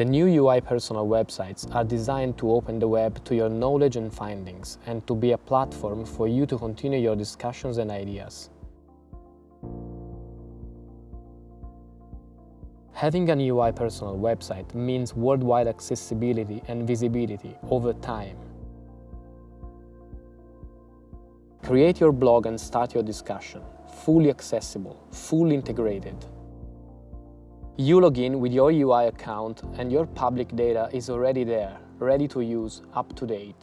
The new EUI personal websites are designed to open the web to your knowledge and findings and to be a platform for you to continue your discussions and ideas. Having a EUI personal website means worldwide accessibility and visibility over time. Create your blog and start your discussion, fully accessible, fully integrated. You log in with your EUI account and your public data is already there, ready to use, up to date.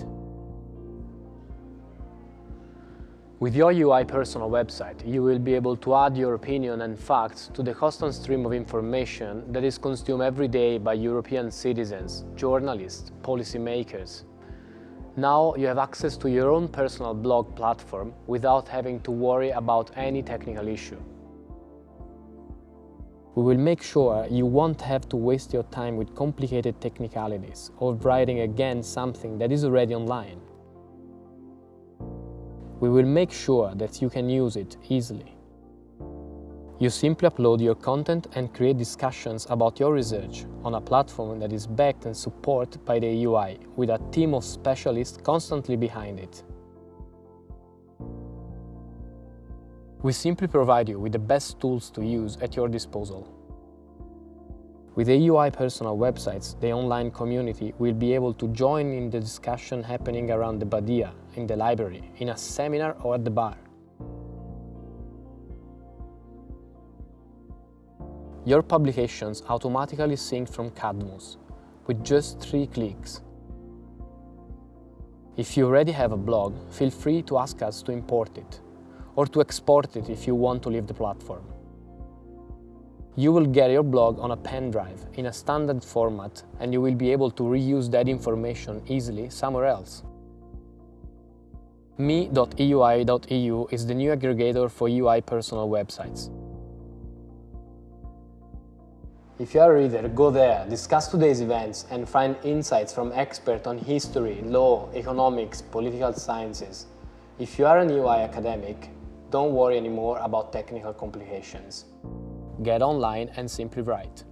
With your EUI personal website, you will be able to add your opinion and facts to the constant stream of information that is consumed every day by European citizens, journalists, policymakers. Now you have access to your own personal blog platform without having to worry about any technical issue. We will make sure you won't have to waste your time with complicated technicalities or writing again something that is already online. We will make sure that you can use it easily. You simply upload your content and create discussions about your research on a platform that is backed and supported by the EUI with a team of specialists constantly behind it. We simply provide you with the best tools to use at your disposal. With the EUI personal websites, the online community will be able to join in the discussion happening around the Badia, in the library, in a seminar or at the bar. Your publications automatically sync from Cadmus, with just three clicks. If you already have a blog, feel free to ask us to import it, or to export it if you want to leave the platform. You will get your blog on a pen drive in a standard format and you will be able to reuse that information easily somewhere else. Me.eui.eu is the new aggregator for EUI personal websites. If you are a reader, go there, discuss today's events and find insights from experts on history, law, economics, political sciences. If you are an EUI academic, don't worry anymore about technical complications get online and simply write.